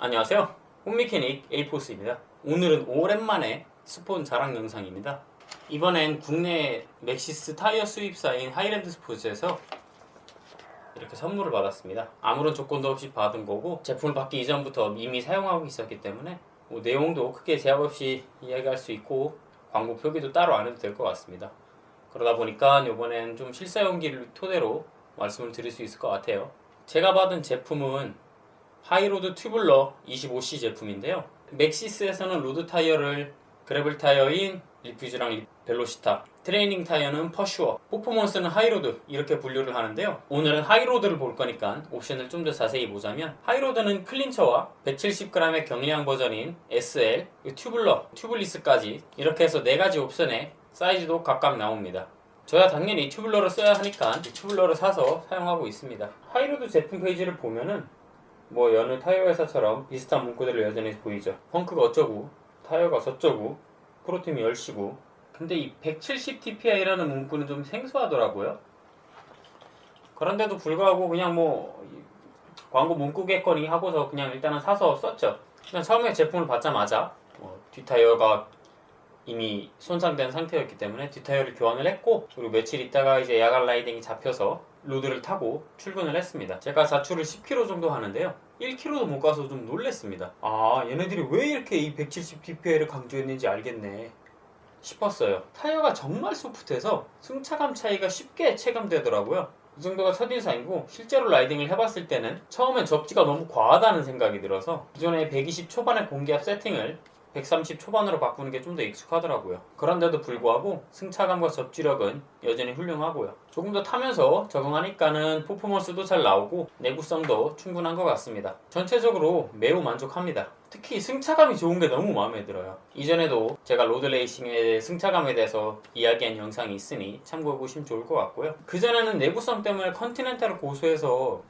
안녕하세요. 홈미케닉 에이포스입니다. 오늘은 오랜만에 스폰 자랑 영상입니다. 이번엔 국내 맥시스 타이어 수입사인 하이랜드 스포츠에서 이렇게 선물을 받았습니다. 아무런 조건도 없이 받은 거고 제품을 받기 이전부터 이미 사용하고 있었기 때문에 뭐 내용도 크게 제약 없이 이야기할 수 있고 광고 표기도 따로 안 해도 될 것 같습니다. 그러다 보니까 이번엔 좀 실사용기를 토대로 말씀을 드릴 수 있을 것 같아요. 제가 받은 제품은 하이로드 tubular 25C 제품인데요. 맥시스에서는 road 타이어를 gravel 타이어인 리퓨즈랑 벨로시타 트레이닝 타이어는 퍼슈어 퍼포먼스는 하이로드 이렇게 분류를 하는데요. 오늘은 하이로드를 볼 거니까 옵션을 좀 더 자세히 보자면 하이로드는 clincher와 170g의 경량 버전인 SL 튜블러 튜블리스까지 이렇게 해서 4가지 옵션에 사이즈도 각각 나옵니다. 저야 당연히 tubular를 써야 하니까 이 tubular를 사서 사용하고 있습니다. 하이로드 제품 페이지를 보면은 뭐 여느 타이어 회사처럼 비슷한 문구들을 여전히 보이죠. 펑크가 어쩌고 타이어가 저쩌고 프로팀이 10시고. 근데 이 170TPI라는 문구는 좀 생소하더라고요. 그런데도 불구하고 그냥 뭐 광고 문구겠거니 하고서 그냥 일단은 사서 썼죠. 그냥 처음에 제품을 받자마자 뭐 뒷타이어가 이미 손상된 상태였기 때문에 뒷타이어를 교환을 했고 그리고 며칠 있다가 이제 야간 라이딩이 잡혀서 road를 타고 출근을 했습니다. 제가 자출을 10km 정도 하는데요. 1km도 못 가서 좀 놀랬습니다. 아 얘네들이 왜 이렇게 이 170TPI를 강조했는지 알겠네 싶었어요. 타이어가 정말 soft해서 승차감 차이가 쉽게 체감되더라고요. 이 정도가 첫인상이고 실제로 라이딩을 해봤을 때는 처음엔 접지가 너무 과하다는 생각이 들어서 기존에 120 초반의 공기압 세팅을 130 초반으로 바꾸는 게 좀 더 익숙하더라고요. 그런데도 불구하고 승차감과 접지력은 여전히 훌륭하고요. 조금 더 타면서 적응하니까는 퍼포먼스도 잘 나오고 내구성도 충분한 것 같습니다. 전체적으로 매우 만족합니다. 특히 승차감이 좋은 게 너무 마음에 들어요. 이전에도 제가 road racing의 승차감에 대해서 이야기한 영상이 있으니 참고해 보시면 좋을 것 같고요. 그전에는 내구성 때문에 컨티넨탈을 고수해서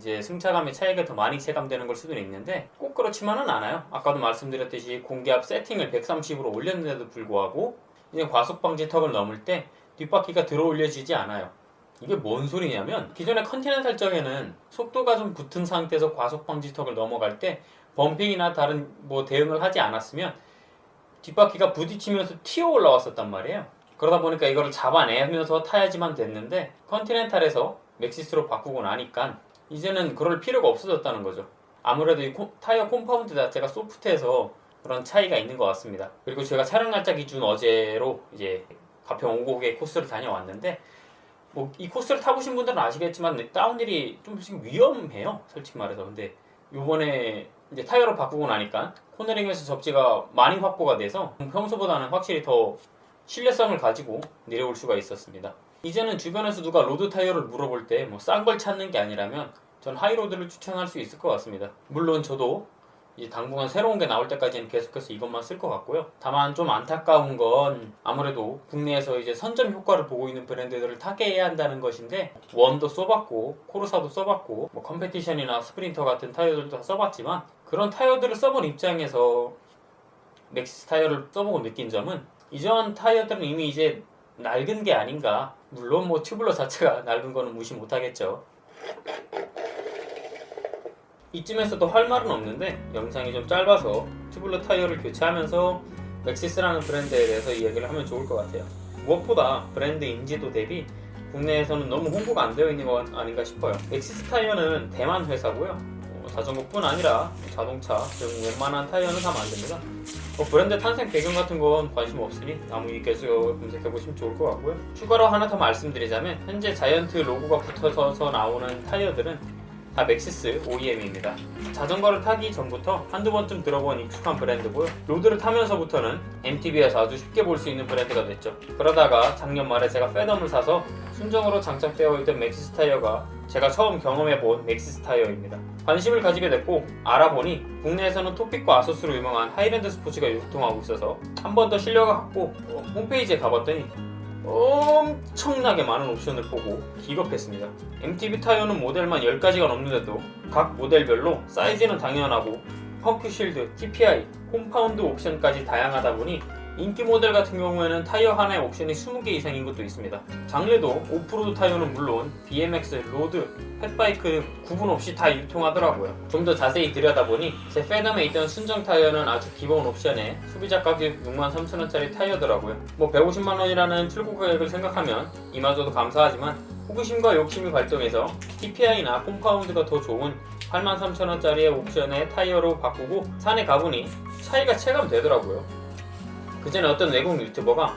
이제 승차감의 차이가 더 많이 체감되는 걸 수도 있는데 꼭 그렇지만은 않아요. 아까도 말씀드렸듯이 공기압 세팅을 130으로 올렸는데도 불구하고 이제 과속 방지 턱을 넘을 때 뒷바퀴가 들어 올려지지 않아요. 이게 뭔 소리냐면 기존의 컨티넨탈 적에는 속도가 좀 붙은 상태에서 과속 방지 턱을 넘어갈 때 bumping이나 다른 뭐 대응을 하지 않았으면 뒷바퀴가 부딪히면서 튀어 올라왔었단 말이에요. 그러다 보니까 이거를 잡아내면서 타야지만 됐는데 컨티넨탈에서 맥시스로 바꾸고 나니까 이제는 그럴 필요가 없어졌다는 거죠. 아무래도 이 타이어 compound 자체가 soft해서 그런 차이가 있는 것 같습니다. 그리고 제가 촬영 날짜 기준 어제로 이제 가평 오고개 코스를 다녀왔는데 뭐 이 코스를 타보신 분들은 아시겠지만 downhill이 좀씩 위험해요 솔직히 말해서. 근데 요번에 이제 타이어를 바꾸고 나니까 코너링에서 접지가 많이 확보가 돼서 평소보다는 확실히 더 신뢰성을 가지고 내려올 수가 있었습니다 이제는 주변에서 누가 road 타이어를 물어볼 때 뭐 싼 걸 찾는 게 아니라면 전 하이로드를 추천할 수 있을 것 같습니다. 물론 저도 이제 당분간 새로운 게 나올 때까지는 계속해서 이것만 쓸 것 같고요. 다만 좀 안타까운 건 아무래도 국내에서 이제 선점 효과를 보고 있는 브랜드들을 타개해야 한다는 것인데 원도 써봤고 코르사도 써봤고 뭐 컴페티션이나 스프린터 같은 타이어들도 다 써봤지만 그런 타이어들을 써본 입장에서 맥시스 타이어를 써보고 느낀 점은 이전 타이어들은 이미 이제 낡은 게 아닌가 물론 뭐 tubular 자체가 낡은 거는 무시 못하겠죠. 이쯤에서도 할 말은 없는데 영상이 좀 짧아서 tubular 타이어를 교체하면서 맥시스라는 브랜드에 대해서 이야기를 하면 좋을 것 같아요. 무엇보다 브랜드 인지도 대비 국내에서는 너무 홍보가 안 되어 있는 것 아닌가 싶어요. 맥시스 타이어는 대만 회사고요. 어, 자전거뿐 아니라 자동차 등 웬만한 타이어는 다 만듭니다 뭐 브랜드 탄생 배경 같은 건 관심 없으니 나무위키에서 검색해보시면 좋을 것 같고요 추가로 하나 더 말씀드리자면 현재 자이언트 로고가 붙어서 나오는 타이어들은 다 맥시스 OEM입니다. 자전거를 타기 전부터 한두 번쯤 들어본 익숙한 브랜드고요. road를 타면서부터는 MTB에서 아주 쉽게 볼 수 있는 브랜드가 됐죠. 그러다가 작년 말에 제가 패덤을 사서 순정으로 장착되어 있던 맥시스 타이어가 제가 처음 경험해본 맥시스 타이어입니다. 관심을 가지게 됐고 알아보니 국내에서는 토픽과 아소스로 유명한 하이랜드 스포츠가 유통하고 있어서 한 번 더 신뢰 갖고 어, 홈페이지에 가봤더니 엄청나게 많은 옵션을 보고 기겁했습니다 MTB 타이어는 모델만 10가지가 넘는데도 각 모델별로 사이즈는 당연하고 펑크 shield, TPI, compound 옵션까지 다양하다 보니 인기 모델 같은 경우에는 타이어 하나에 옵션이 20개 이상인 것도 있습니다. 장르도 오프로드 타이어는 물론 BMX, road, fat bike 구분 없이 다 유통하더라고요. 좀 더 자세히 들여다보니 제 패덤에 있던 순정 타이어는 아주 기본 옵션에 소비자 가격 63,000원짜리 타이어더라고요. 뭐 150만원이라는 출고 가격을 생각하면 이마저도 감사하지만 호기심과 욕심이 발동해서 TPI나 compound가 더 좋은 83,000원짜리의 옵션의 타이어로 바꾸고 산에 가보니 차이가 체감되더라고요. 그 전에 어떤 외국 유튜버가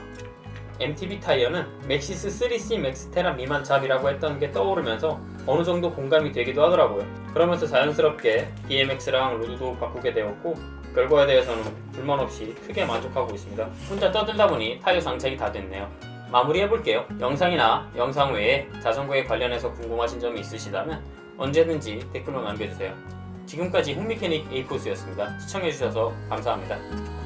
MTB 타이어는 맥시스 3C 맥스테라 미만 잡이라고 했던 게 떠오르면서 어느 정도 공감이 되기도 하더라고요. 그러면서 자연스럽게 BMX랑 road도 바꾸게 되었고 결과에 대해서는 불만 없이 크게 만족하고 있습니다. 혼자 떠들다 보니 타이어 장착이 다 됐네요. 마무리해볼게요. 영상이나 영상 외에 자전거에 관련해서 궁금하신 점이 있으시다면 언제든지 댓글로 남겨주세요. 지금까지 홈미케닉 에이포스였습니다. 시청해주셔서 감사합니다.